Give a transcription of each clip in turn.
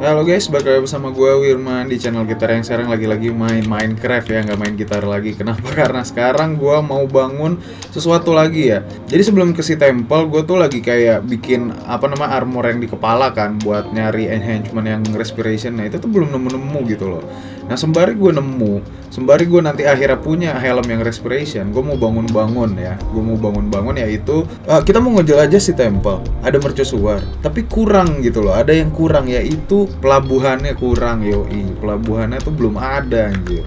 Halo guys, balik lagi bersama gue Wirman di channel gitar yang sekarang lagi-lagi main Minecraft ya, nggak main gitar lagi. Kenapa? Karena sekarang gue mau bangun sesuatu lagi ya. Jadi sebelum ke si temple, gue tuh lagi kayak bikin apa nama armor yang di kepala kan, buat nyari enhancement yang respiration. Nah itu tuh belum nemu-nemu gitu loh. Nah sembari gue nemu, sembari gue nanti akhirnya punya helm yang respiration, gue mau bangun-bangun ya. Gue mau bangun-bangun yaitu uh, kita mau ngejelajah si temple. Ada mercusuar, tapi kurang gitu loh. Ada yang kurang yaitu pelabuhannya kurang yoi pelabuhannya tuh belum ada anjir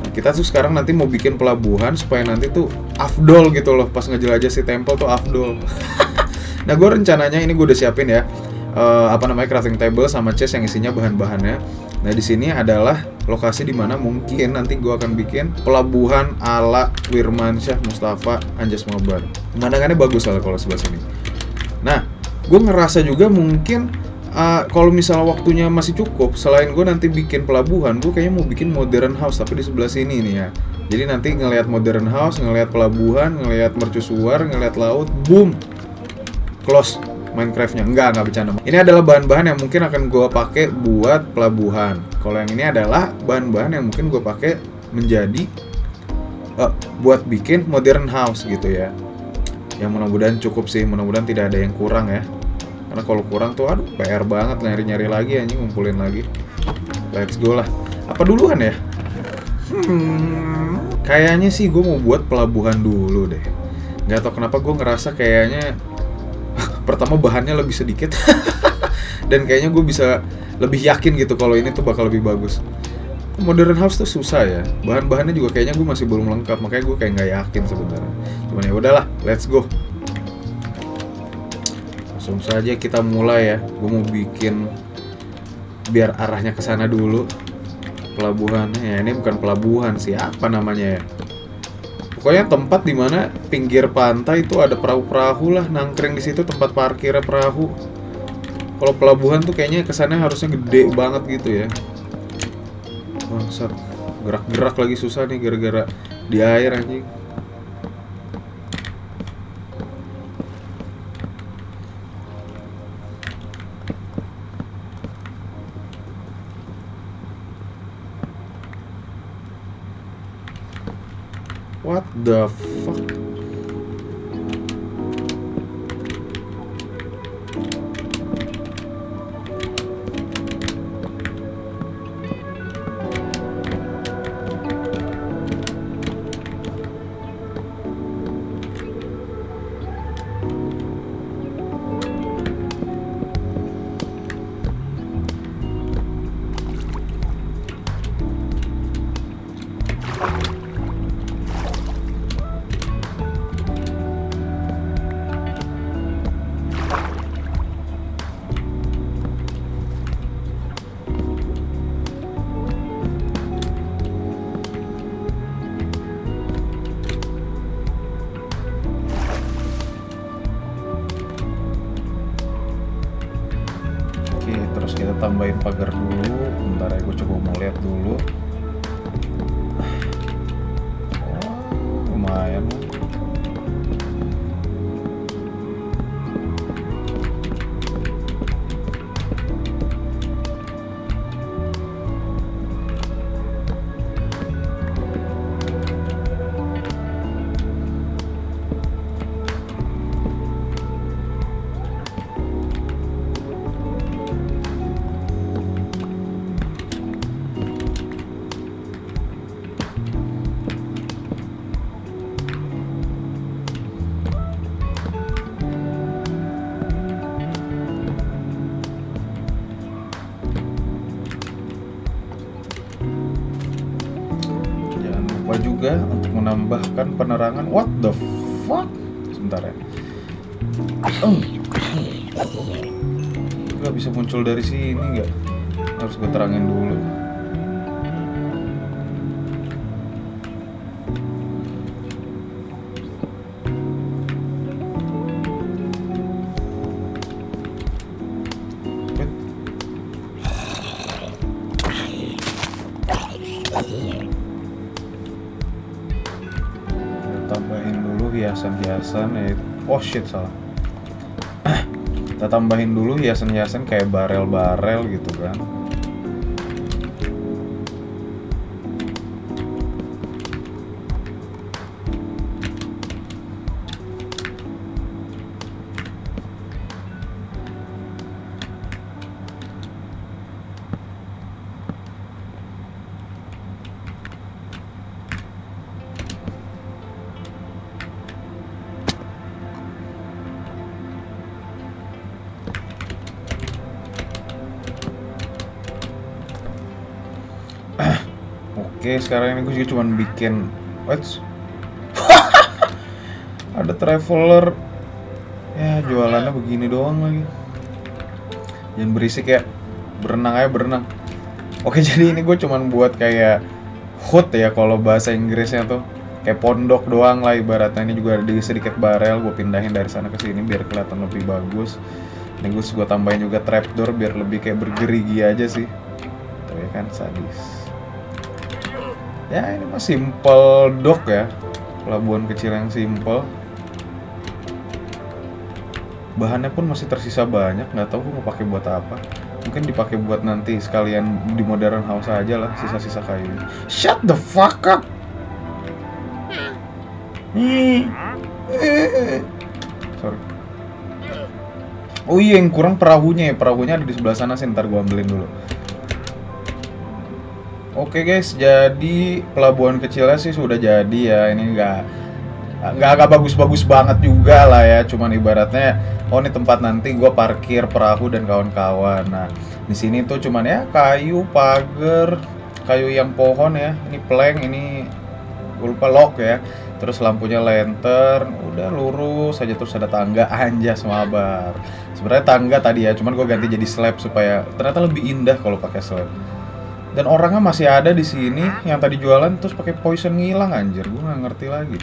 nah, kita tuh sekarang nanti mau bikin pelabuhan supaya nanti tuh afdol gitu loh pas ngejelajah si temple tuh afdol nah gue rencananya ini gue udah siapin ya uh, apa namanya crafting table sama chest yang isinya bahan-bahannya. Nah di sini adalah lokasi di mana mungkin nanti gue akan bikin pelabuhan ala Wirmansyah Mustafa Anjas Mabar pemandangannya bagus lah kalau sebelah sini. Nah gue ngerasa juga mungkin uh, kalau misalnya waktunya masih cukup, selain gue nanti bikin pelabuhan, gue kayaknya mau bikin modern house tapi di sebelah sini nih ya. Jadi nanti ngelihat modern house, ngelihat pelabuhan, ngelihat mercusuar, ngelihat laut, boom, close Minecraftnya. Enggak, enggak bercanda. Ini adalah bahan-bahan yang mungkin akan gue pakai buat pelabuhan. Kalau yang ini adalah bahan-bahan yang mungkin gue pakai menjadi uh, buat bikin modern house gitu ya. Yang mudah-mudahan cukup sih, mudah-mudahan tidak ada yang kurang ya karena kalau kurang tuh aduh PR banget nyari-nyari lagi anjing ngumpulin lagi let's go lah apa duluan ya hmm, kayaknya sih gue mau buat pelabuhan dulu deh nggak tau kenapa gue ngerasa kayaknya pertama bahannya lebih sedikit. Dan kayaknya gue bisa lebih yakin gitu kalau ini tuh bakal lebih bagus. Modern house tuh susah ya. Bahan-bahannya juga kayaknya gue masih belum lengkap. Makanya gue kayak nggak yakin sebenarnya. Cuman ya udahlah let's go. Langsung saja kita mulai ya. Gue mau bikin biar arahnya ke sana dulu. Pelabuhannya ya ini bukan pelabuhan sih. Apa namanya ya pokoknya tempat di mana pinggir pantai itu ada perahu-perahu lah nangkring di situ tempat parkirnya perahu. Kalau pelabuhan tuh kayaknya kesannya harusnya gede banget gitu ya. Bangsat gerak-gerak lagi susah nih gara-gara di air anjing the pagar dulu bentar ya gue coba mau lihat dulu juga untuk menambahkan penerangan. What the fuck? Sebentar ya. Oh. Gak bisa muncul dari sini nggak? Harus gue terangin dulu tambahin dulu hiasan-hiasan ya oh shit salah. Kita tambahin dulu hiasan-hiasan kayak barel-barel gitu kan Oke, sekarang ini gue juga cuma bikin what? Ada traveler. Ya, jualannya begini doang lagi. Jangan berisik ya. Berenang aja berenang. Oke, jadi ini gue cuma buat kayak hood ya kalau bahasa Inggrisnya tuh. Kayak pondok doang lah ibaratnya ini juga ada sedikit barel gue pindahin dari sana ke sini biar kelihatan lebih bagus. Ini gue gue tambahin juga trapdoor biar lebih kayak bergerigi aja sih. Tuh ya kan sadis ya ini mah simple dock ya. Pelabuhan kecil yang simple. Bahannya pun masih tersisa banyak nggak tahu gue mau pakai buat apa. Mungkin dipakai buat nanti sekalian di modern house aja lah sisa-sisa kayu. Shut the fuck up! Sorry. Oh iya yang kurang perahunya ya. Perahunya ada di sebelah sana sih ntar gue ambilin dulu Oke guys, jadi pelabuhan kecilnya sih sudah jadi ya. Ini nggak nggak agak bagus-bagus banget juga lah ya. Cuman ibaratnya, oh ini tempat nanti gue parkir perahu dan kawan-kawan. Nah, di sini tuh cuman ya kayu, pagar, kayu yang pohon ya. Ini plank, ini gue lupa lock ya. Terus lampunya lantern, udah lurus aja terus ada tangga anjas mabar. Sebenarnya tangga tadi ya, cuman gue ganti jadi slab supaya ternyata lebih indah kalau pakai slab dan orangnya masih ada di sini yang tadi jualan terus pakai poison ngilang anjir. Gue nggak ngerti lagi.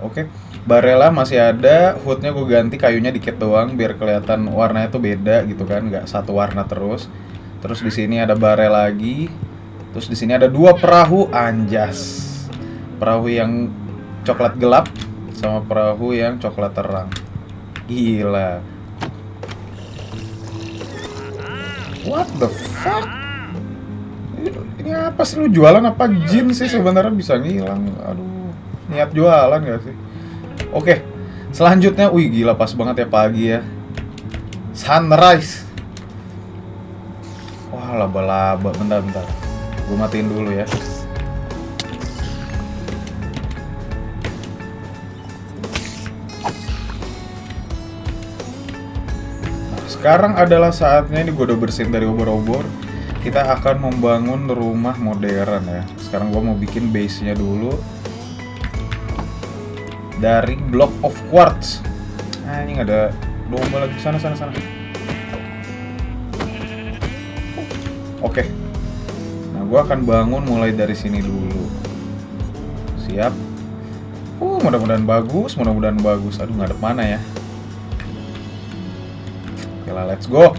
Oke barela masih ada. Hoodnya gue ganti kayunya dikit doang biar kelihatan warnanya tuh beda gitu kan. Nggak satu warna terus. Terus di sini ada bare lagi. Terus di sini ada dua perahu anjas. Perahu yang coklat gelap sama perahu yang coklat terang. Gila. What the fuck ini apa sih? Lu jualan apa jin sih? Sebenarnya bisa ngilang. Aduh niat jualan gak sih? Oke selanjutnya wih gila pas banget ya pagi ya. Sunrise. Wah laba-laba. Bentar bentar. Gue matiin dulu ya. Sekarang adalah saatnya ini gue udah bersihin dari obor-obor kita akan membangun rumah modern ya. Sekarang gue mau bikin base nya dulu. Dari block of quartz. Nah ini ada domba lagi. Sana sana sana. Oke. Nah gue akan bangun mulai dari sini dulu. Siap. Uh mudah-mudahan bagus mudah-mudahan bagus. Aduh ada mana ya? Oke lah let's go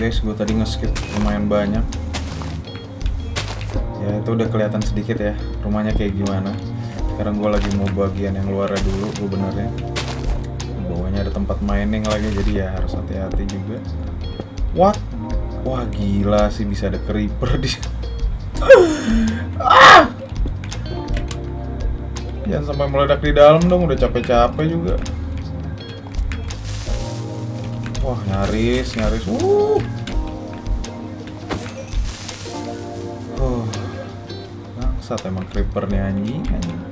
guys, gue tadi nge-skip lumayan banyak. Ya itu udah kelihatan sedikit ya rumahnya kayak gimana. Sekarang gue lagi mau bagian yang luarnya dulu, gue benernya. Bawahnya ada tempat mining lagi, jadi ya harus hati-hati juga. What? Wah gila sih bisa ada creeper di ah! Jangan sampai meledak di dalam dong, udah capek-capek juga. Wah, nyaris, nyaris. Uh. Huh. Bangsat emang creeper nih anjing, anjing.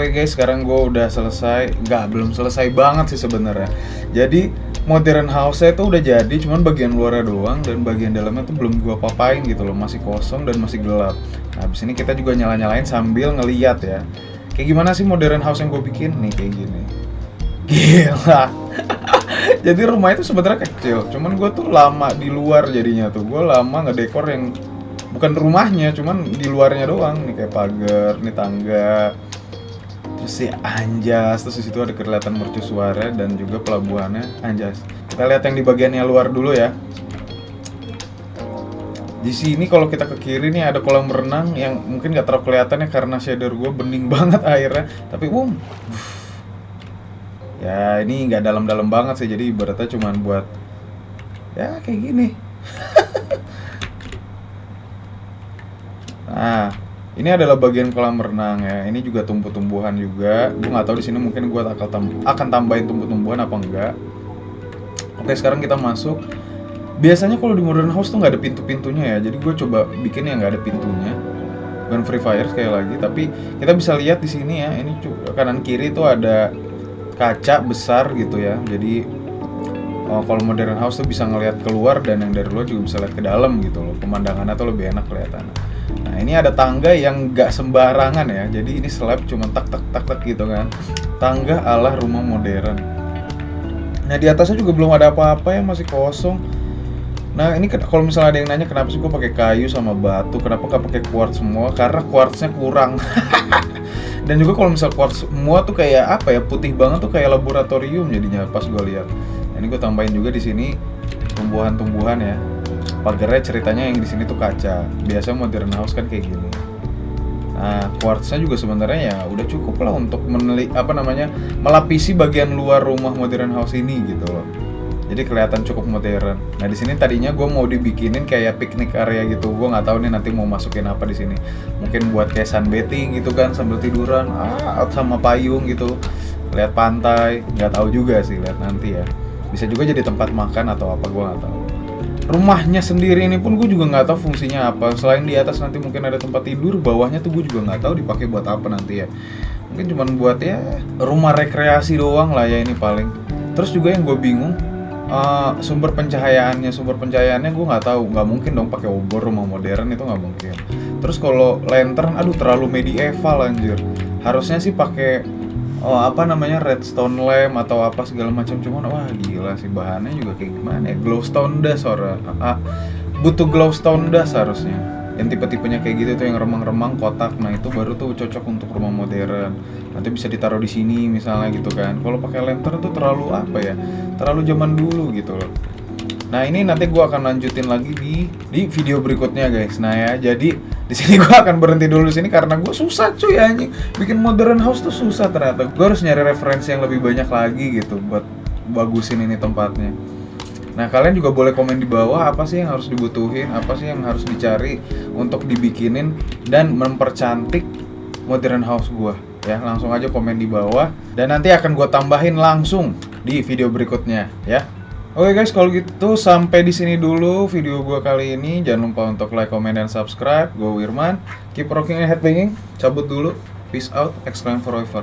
Oke guys, sekarang gue udah selesai. Nggak, belum selesai banget sih sebenarnya. Jadi modern house itu udah jadi, cuman bagian luarnya doang dan bagian dalamnya tuh belum gue papain gitu loh, masih kosong dan masih gelap. Nah, abis ini kita juga nyala-nyalain sambil ngeliat ya. Kayak gimana sih modern house yang gue bikin nih kayak gini. Gila. jadi rumah itu sebenarnya kecil, cuman gue tuh lama di luar jadinya tuh. Gue lama ngedekor yang bukan rumahnya, cuman di luarnya doang nih kayak pagar, nih tangga, terus si Anjas terus di situ ada kelihatan mercusuara dan juga pelabuhannya Anjas. Kita lihat yang di bagiannya luar dulu ya. Di sini kalau kita ke kiri nih ada kolam renang yang mungkin nggak terlalu kelihatan ya karena shader gue bening banget airnya. Tapi um ya ini nggak dalam-dalam banget sih. Jadi ibaratnya cuma buat ya kayak gini. Nah ini adalah bagian kolam renang ya. Ini juga tumbuh-tumbuhan juga. Gue nggak tahu di sini mungkin gue akan tam akan tambahin tumbuh-tumbuhan apa enggak. Oke, sekarang kita masuk. Biasanya kalau di modern house tuh nggak ada pintu-pintunya ya. Jadi gue coba bikin yang nggak ada pintunya. Bukan free fire sekali lagi, tapi kita bisa lihat di sini ya. Ini kanan kiri tuh ada kaca besar gitu ya. Jadi oh, kalau modern house tuh bisa ngelihat keluar dan yang dari luar juga bisa lihat ke dalam gitu loh. Pemandangannya tuh lebih enak kelihatannya. Nah ini ada tangga yang gak sembarangan ya. Jadi ini slab cuma tak tak tak tak gitu kan. Tangga ala rumah modern. Nah di atasnya juga belum ada apa-apa ya masih kosong. Nah ini kalau misalnya ada yang nanya kenapa sih gue pakai kayu sama batu? Kenapa gak pakai quartz semua? Karena quartznya kurang. Dan juga kalau misalnya quartz semua tuh kayak apa ya Putih banget tuh kayak laboratorium jadinya pas gue lihat. Nah, Ini gue tambahin juga di sini tumbuhan-tumbuhan ya pagarnya ceritanya yang di sini tuh kaca. Biasa modern house kan kayak gini. Nah quartznya juga sebenarnya ya udah cukup lah untuk menelik apa namanya melapisi bagian luar rumah modern house ini gitu loh. Jadi kelihatan cukup modern. Nah di sini tadinya gue mau dibikinin kayak piknik area gitu. Gue nggak tahu nih nanti mau masukin apa di sini. Mungkin buat kayak sunbathing gitu kan sambil tiduran. Ah sama payung gitu. Lihat pantai. Nggak tahu juga sih lihat nanti ya. Bisa juga jadi tempat makan atau apa gue nggak tahu rumahnya sendiri ini pun gue juga nggak tahu fungsinya apa. Selain di atas nanti mungkin ada tempat tidur bawahnya tuh gue juga nggak tahu dipakai buat apa nanti ya. Mungkin cuma buat ya rumah rekreasi doang lah ya ini paling. Terus juga yang gue bingung uh, sumber pencahayaannya. Sumber pencahayaannya gue nggak tahu. Nggak mungkin dong pakai obor rumah modern itu nggak mungkin. Terus kalau lantern aduh terlalu medieval anjir. Harusnya sih pakai oh apa namanya redstone lamp atau apa segala macam. Cuman wah gila sih bahannya juga kayak gimana ya? Glowstone das orang ah, butuh glowstone das harusnya. Yang tipe-tipenya kayak gitu tuh yang remang-remang kotak. Nah itu baru tuh cocok untuk rumah modern. Nanti bisa ditaruh di sini misalnya gitu kan. Kalau pakai lantern tuh terlalu apa ya terlalu zaman dulu gitu loh. Nah ini nanti gue akan lanjutin lagi di di video berikutnya guys. Nah ya jadi di sini gue akan berhenti dulu di sini karena gue susah cuy anjing bikin modern house tuh susah ternyata. Gue harus nyari referensi yang lebih banyak lagi gitu buat bagusin ini tempatnya. Nah kalian juga boleh komen di bawah apa sih yang harus dibutuhin, apa sih yang harus dicari untuk dibikinin dan mempercantik modern house gue ya langsung aja komen di bawah dan nanti akan gue tambahin langsung di video berikutnya ya Oke guys, kalau gitu sampai di sini dulu video gue kali ini. Jangan lupa untuk like, comment, dan subscribe. Gue Wirman. Keep rocking and headbanging. Cabut dulu. Peace out. Exclaim forever.